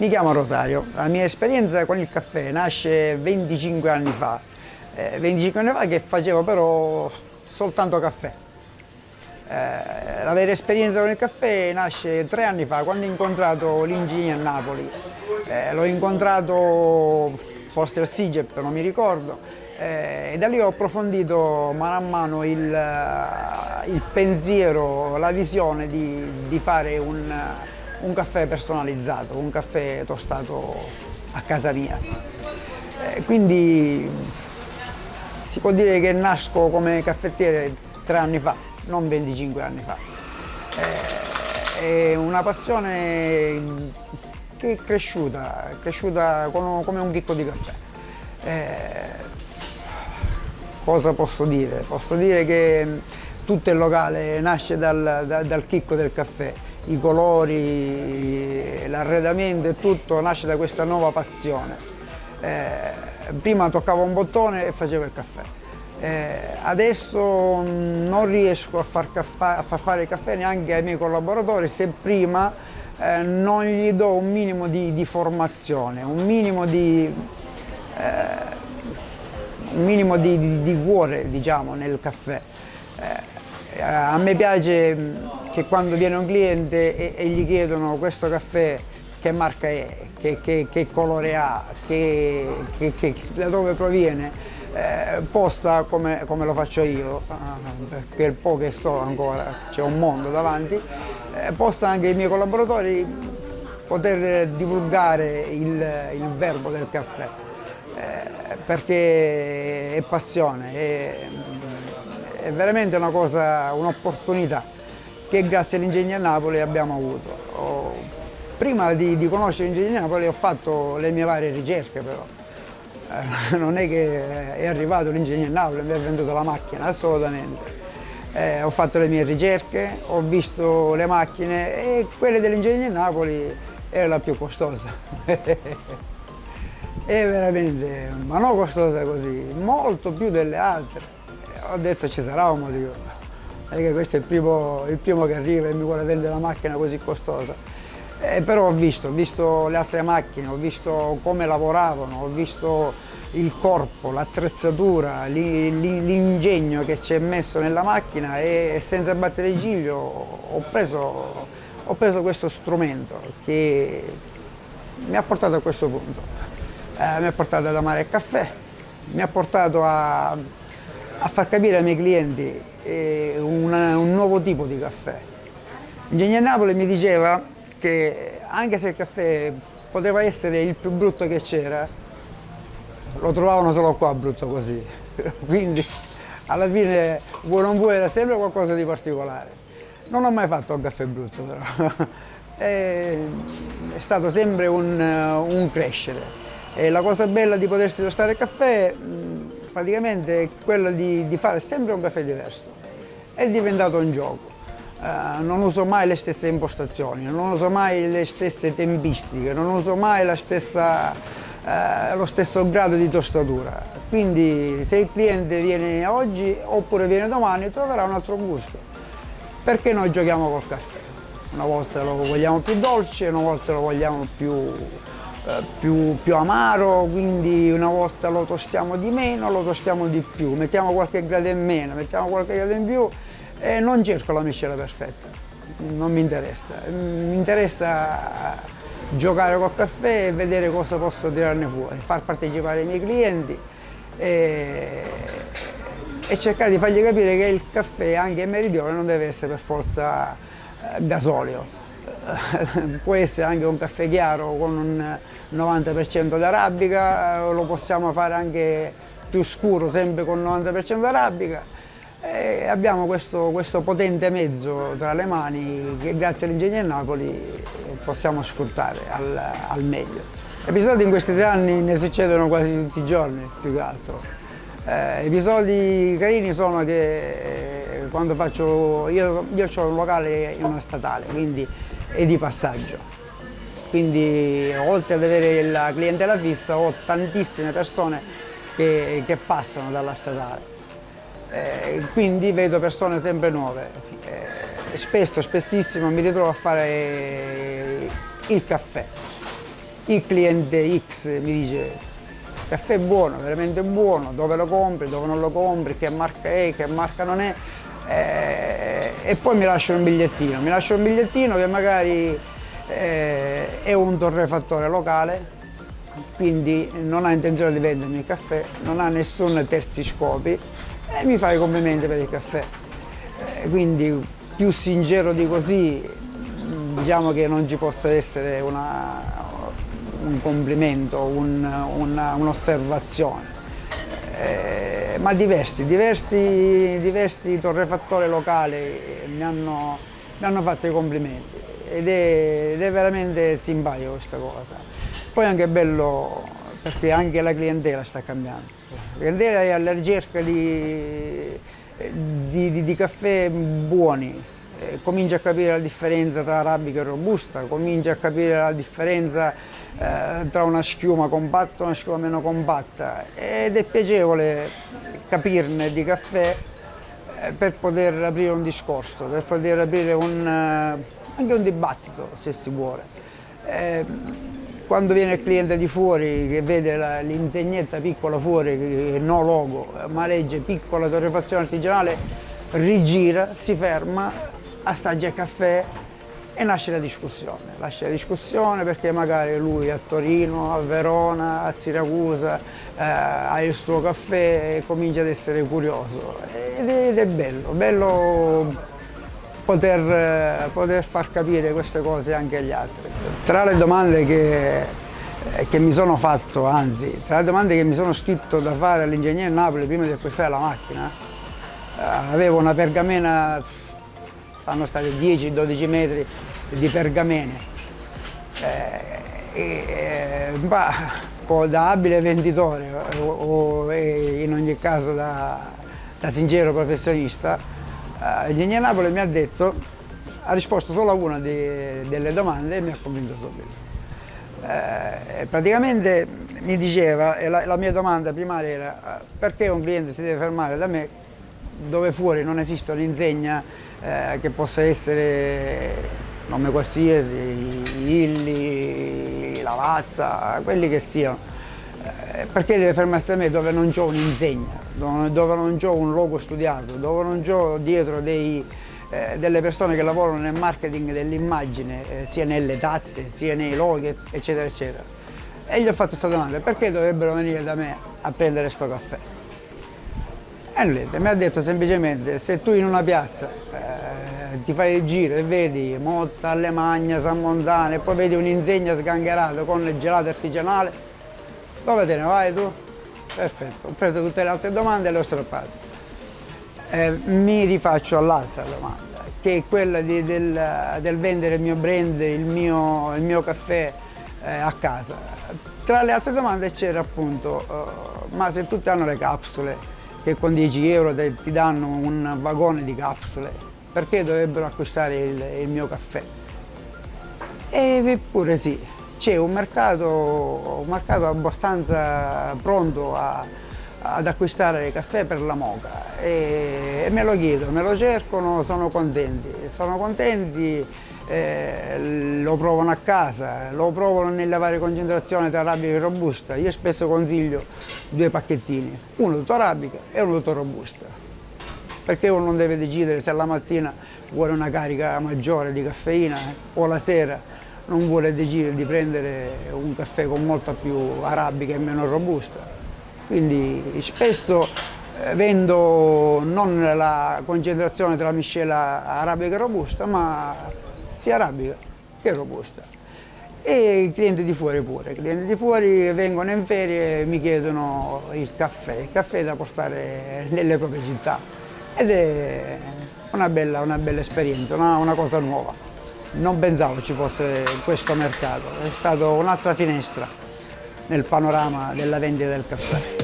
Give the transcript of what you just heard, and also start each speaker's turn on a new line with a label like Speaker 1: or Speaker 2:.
Speaker 1: Mi chiamo Rosario, la mia esperienza con il caffè nasce 25 anni fa, eh, 25 anni fa che facevo però soltanto caffè. Eh, la vera esperienza con il caffè nasce tre anni fa quando ho incontrato l'ingegner a Napoli. Eh, l'ho incontrato forse al SIGEP, non mi ricordo, eh, e da lì ho approfondito mano a mano il, il pensiero, la visione di, di fare un un caffè personalizzato, un caffè tostato a casa mia. Eh, quindi si può dire che nasco come caffettiere tre anni fa, non 25 anni fa. Eh, è una passione che è cresciuta, è cresciuta come un chicco di caffè. Eh, cosa posso dire? Posso dire che tutto il locale nasce dal, dal, dal chicco del caffè i colori, l'arredamento e tutto nasce da questa nuova passione. Eh, prima toccavo un bottone e facevo il caffè. Eh, adesso non riesco a far, a far, fare il caffè neanche ai miei collaboratori se prima eh, non gli do un minimo di, di formazione, un minimo di, eh, un minimo di, di, di cuore diciamo, nel caffè. Eh, a me piace che quando viene un cliente e, e gli chiedono questo caffè che marca è, che, che, che colore ha, che, da dove proviene, eh, possa come, come, lo faccio io, per il po' che so ancora, c'è un mondo davanti, eh, possa anche i miei collaboratori poter divulgare il, il verbo del caffè, eh, perché è passione, è, è veramente una cosa, un'opportunità che grazie all'Ingegno a Napoli abbiamo avuto. Prima di, di conoscere l'Ingegno a Napoli ho fatto le mie varie ricerche però. Eh, non è che è arrivato l'Ingegno a Napoli e mi ha venduto la macchina, assolutamente. Eh, ho fatto le mie ricerche, ho visto le macchine e quelle dell'Ingegno a Napoli era la più costosa. è veramente, ma non costosa così, molto più delle altre. Ho detto ci sarà un motivo perché questo è il primo, il primo, che arriva e mi vuole vendere una macchina così costosa. Eh, però ho visto, ho visto le altre macchine, ho visto come lavoravano, ho visto il corpo, l'attrezzatura, l'ingegno che c'è messo nella macchina e senza battere il ciglio ho preso, ho preso questo strumento che mi ha portato a questo punto. Eh, mi ha portato ad amare il caffè, mi ha portato a, a far capire ai miei clienti una, un nuovo tipo di caffè. Ingegner Napoli mi diceva che anche se il caffè poteva essere il più brutto che c'era, lo trovavano solo qua brutto così. Quindi alla fine vuoi non vuoi era sempre qualcosa di particolare. Non ho mai fatto un caffè brutto però. è, è stato sempre un, un crescere. E la cosa bella di potersi tostare il caffè praticamente è quello di, di fare sempre un caffè diverso. È diventato un gioco. Uh, non uso mai le stesse impostazioni, non uso mai le stesse tempistiche, non uso mai stessa, uh, lo stesso grado di tostatura. Quindi se il cliente viene oggi oppure viene domani troverà un altro gusto. Perché noi giochiamo col caffè? Una volta lo vogliamo più dolce, una volta lo vogliamo più più, più, amaro, quindi una volta lo tostiamo di meno, lo tostiamo di più, mettiamo qualche grado in meno, mettiamo qualche grado in più e non cerco la miscela perfetta, non mi interessa, mi interessa giocare col caffè e vedere cosa posso tirarne fuori, far partecipare i miei clienti e, e cercare di fargli capire che il caffè anche in meridione non deve essere per forza eh, gasolio, può essere anche un caffè chiaro con un 90% d'arabica, eh, lo possiamo fare anche più scuro, sempre con 90% d'arabica. E abbiamo questo, questo, potente mezzo tra le mani che grazie all'Ingegno Napoli possiamo sfruttare al, al, meglio. Episodi in questi tre anni ne succedono quasi tutti i giorni, più che altro. Eh, episodi carini sono che eh, quando faccio, io, io ho un locale in una statale, quindi è di passaggio. Quindi oltre ad avere la clientela fissa ho tantissime persone che, che passano dalla statale. Eh, quindi vedo persone sempre nuove. Eh, spesso, spessissimo mi ritrovo a fare il caffè. il cliente X mi dice caffè buono, veramente buono, dove lo compri, dove non lo compri, che marca è, che marca non è eh, e poi mi lasciano un bigliettino, mi lasciano un bigliettino che magari eh, è un torrefattore locale quindi non ha intenzione di vendermi il caffè, non ha nessun terzi scopi e mi fa i complimenti per il caffè. Eh, quindi più sincero di così diciamo che non ci possa essere una, un complimento, un'osservazione. Un eh, ma diversi, diversi, diversi torrefattori locali mi hanno, mi hanno fatto i complimenti ed è, ed è veramente simpatico questa cosa. Poi è anche bello perché anche la clientela sta cambiando. La clientela è alla ricerca di, di, di, di caffè buoni, eh, comincia a capire la differenza tra arabica e robusta, comincia a capire la differenza eh, tra una schiuma compatta e una schiuma meno compatta ed è piacevole capirne di caffè eh, per poter aprire un discorso, per poter aprire un, eh, anche un dibattito se si vuole. Eh, quando viene il cliente di fuori che vede l'insegnetta piccola fuori, no logo, ma legge piccola torrefazione artigianale, rigira, si ferma assaggia il caffè e nasce la discussione. Nasce la discussione perché magari lui a Torino, a Verona, a Siracusa eh, ha il suo caffè e comincia ad essere curioso. Ed è, ed è bello, bello poter, poter, far capire queste cose anche agli altri. Tra le domande che, che mi sono fatto, anzi, tra le domande che mi sono scritto da fare all'ingegnere Napoli prima di acquistare la macchina, eh, avevo una pergamena fanno stati 10-12 metri di pergamene. Eh, eh, da abile venditore o, o in ogni caso da, da sincero professionista, eh, Ingegner Napoli mi ha detto, ha risposto solo a una di, delle domande e mi ha convinto subito. Eh, praticamente mi diceva, e la, la, mia domanda primaria era perché un cliente si deve fermare da me dove fuori non esiste un'insegna eh, che possa essere nome qualsiasi, Illi, Lavazza, quelli che siano. Eh, perché deve fermarsi da me dove non ho un'insegna, dove, non ho un logo studiato, dove non ho dietro dei, eh, delle persone che lavorano nel marketing dell'immagine, eh, sia nelle tazze, sia nei loghi, eccetera, eccetera. E gli ho fatto questa domanda, perché dovrebbero venire da me a prendere questo caffè? E lui mi ha detto semplicemente, se tu in una piazza ti fai il giro e vedi Motta, Alemagna, San Montano e poi vedi un'insegna sgangherata con il gelato artigianale, dove te ne vai tu? Perfetto, ho preso tutte le altre domande e le ho strappate. Eh, mi rifaccio all'altra domanda, che è quella di, del, del, vendere il mio brand, il mio, il mio caffè eh, a casa. Tra le altre domande c'era appunto, uh, ma se tutti hanno le capsule, che con 10 euro ti danno un vagone di capsule, perché dovrebbero acquistare il, il mio caffè? Eppure sì, c'è un mercato, un mercato abbastanza pronto a, ad acquistare caffè per la moca e, e, me lo chiedono, me lo cercano, sono contenti, sono contenti eh, lo provano a casa, lo provano nelle varie concentrazioni tra arabica e robusta. Io spesso consiglio due pacchettini, uno tutto arabica e uno tutto robusta, perché uno non deve decidere se la mattina vuole una carica maggiore di caffeina o la sera non vuole decidere di prendere un caffè con molta più arabica e meno robusta. Quindi spesso eh, vendo non la concentrazione tra miscela arabica e robusta, ma sia arabica che robusta. E i clienti di fuori pure, i clienti di fuori vengono in ferie e mi chiedono il caffè, il caffè da portare nelle proprie città ed è una bella, una bella esperienza, una, una cosa nuova. Non pensavo ci fosse questo mercato, è stata un'altra finestra nel panorama della vendita del caffè.